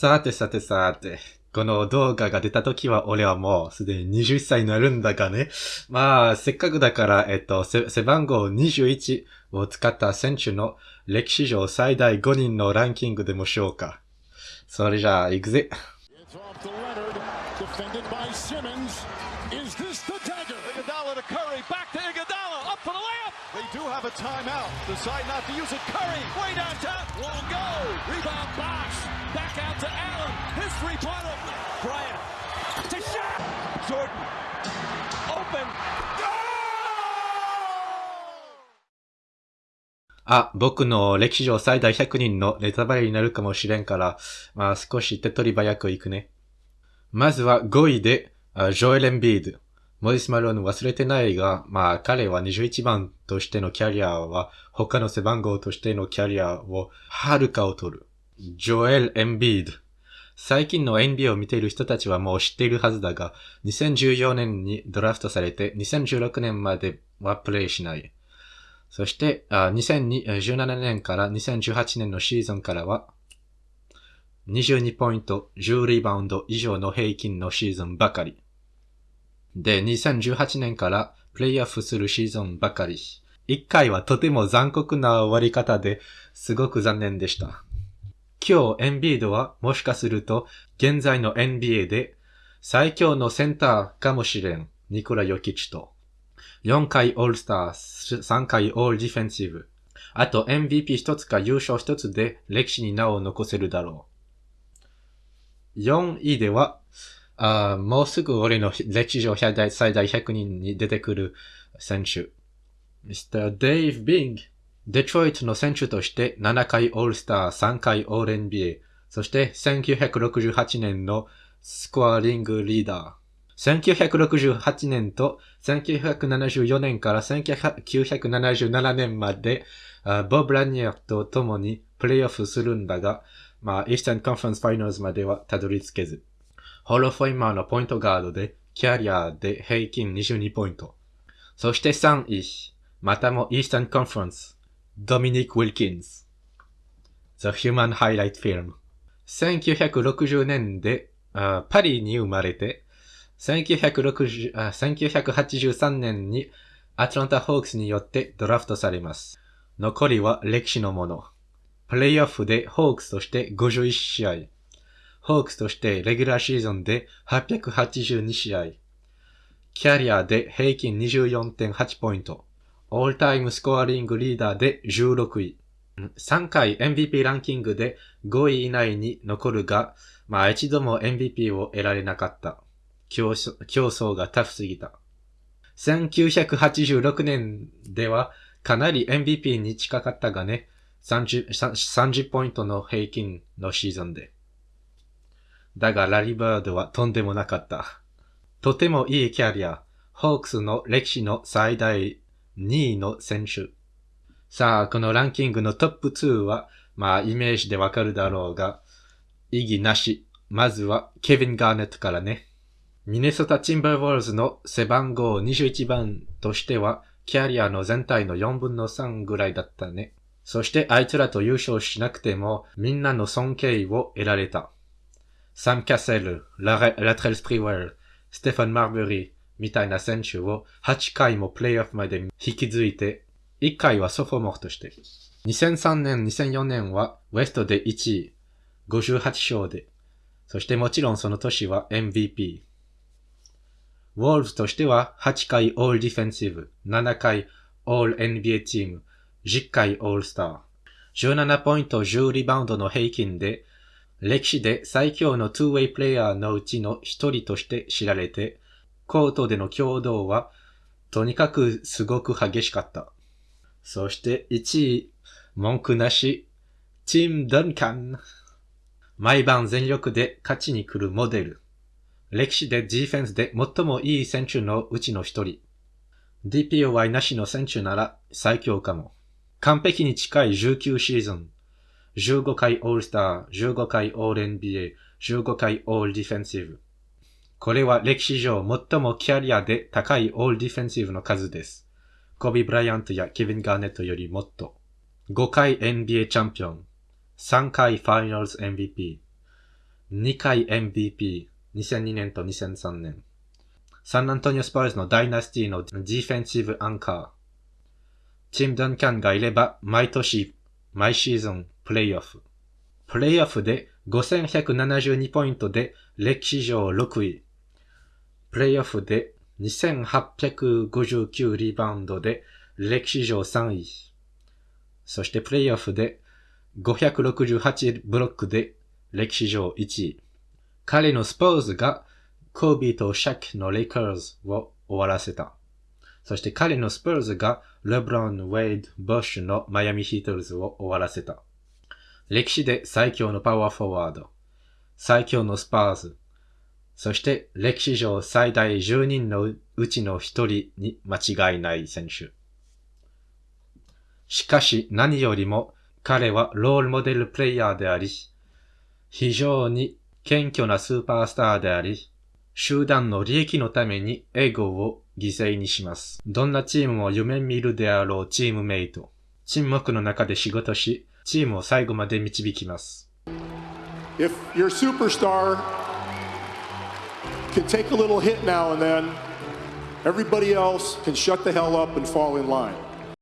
さてさてさて、この動画が出た時は俺はもうすでに20歳になるんだがね。まあ、せっかくだから、えっと、背番号21を使った選手の歴史上最大5人のランキングでもしようか。それじゃあ、行くぜ。Do have a timeout. Decide not to use it. Curry, way downtown, won't go. Rebound box, back out to Allen. His three-pointer. Bryant to shot. Jordan, open. あ、僕の歴史上最大100人のネタバレになるかもしれんから、まあ少し手取り早く行くね。まずは5位で、ジョエル・エンビード。モディス・マローヌ忘れてないが、まあ彼は21番としてのキャリアは他の背番号としてのキャリアをはるかを取る。ジョエル・エンビード。最近の NBA を見ている人たちはもう知っているはずだが、2014年にドラフトされて2016年まではプレイしない。そして、2017年から2018年のシーズンからは、22ポイント、10リバウンド以上の平均のシーズンばかり。で、2018年からプレイオフするシーズンばかり。1回はとても残酷な終わり方ですごく残念でした。今日、エンビードはもしかすると、現在の NBA で最強のセンターかもしれん。ニコラ・ヨキチと。4回オールスター、3回オールディフェンシブ。あと MVP 一つか優勝一つで歴史に名を残せるだろう。4位では、あもうすぐ俺の歴史上最大最大100人に出てくる選手。Mr. Dave Bing。デトロイトの選手として7回オールスター、3回オール NBA。そして1968年のスコアリングリーダー。1968年と1974年から1977年まで、ボブ・ラニアと共にプレイオフするんだが、まあ、イースタンカンファンスファイナルズまではたどり着けず。ホロフォイマーのポイントガードで、キャリアで平均22ポイント。そして3位、またもイースタンカンファレンス、ドミニック・ウィルキンズ。The Human Highlight Film。1960年でパリに生まれて、1960 1983年にアトランタ・ホークスによってドラフトされます。残りは歴史のもの。プレイオフでホークスとして51試合。ホークスとしてレギュラーシーズンで882試合。キャリアで平均24.8ポイント。オールタイムスコアリングリーダーで16位。3回 MVP ランキングで5位以内に残るが、まあ一度も MVP を得られなかった。競争がタフすぎた。1986年ではかなり MVP に近かったがね、30, 30ポイントの平均のシーズンで。だがラリーバードはとんでもなかった。とてもいいキャリア、ホークスの歴史の最大2位の選手。さあ、このランキングのトップ2は、まあイメージでわかるだろうが、意義なし。まずはケビン・ガーネットからね。ミネソタ・チンバーウォールズの背番号21番としては、キャリアの全体の4分の3ぐらいだったね。そしてあいつらと優勝しなくても、みんなの尊敬を得られた。サム・キャッセル、ラレラトレル・スプリーウェル、ステファン・マーベリーみたいな選手を8回もプレイオフまで引き継いで、1回は sophomore として。2003年、2004年はウエストで1位、58勝で。そしてもちろんその年は MVP。ウルブズとしては8回 All-Defensive、7回オール NBA チーム、10回オールスター。17ポイント10リバウンドの平均で、歴史で最強の 2way プレイヤーのうちの一人として知られて、コートでの共同はとにかくすごく激しかった。そして1位、文句なし、チーム・ダンカン。毎晩全力で勝ちに来るモデル。歴史でディフェンスで最もいい選手のうちの一人。DPOY なしの選手なら最強かも。完璧に近い19シーズン。15回オールスター、15回オール NBA、15回オールディフェンシブ。これは歴史上最もキャリアで高いオールディフェンシブの数です。コビ・ブライアントやケビン・ガーネットよりもっと。5回 NBA チャンピオン。3回ファイナルズ MVP。2回 MVP、2002年と2003年。サンアントニオスパーズの dynasty の defensive anchor。ティム・ダンキャンがいれば毎年、毎シーズンプレイオフ。プレイオフで5172ポイントで歴史上6位。プレイオフで2859リバウンドで歴史上3位。そしてプレイオフで568ブロックで歴史上1位。彼のスポーズがコービーとシャックのレイカーズを終わらせた。そして彼のスプーズがレブロン、ウェイド、ボッシュのマイアミヒートルズを終わらせた。歴史で最強のパワーフォワード、最強のスパーズ、そして歴史上最大10人のうちの1人に間違いない選手。しかし何よりも彼はロールモデルプレイヤーであり、非常に謙虚なスーパースターであり、集団の利益のためにエゴを犠牲にします。どんなチームも夢見るであろうチームメイト。沈黙の中で仕事し、チームを最後まで導きます。If your superstar can take a little hit now and then, everybody else can shut the hell up and fall in line.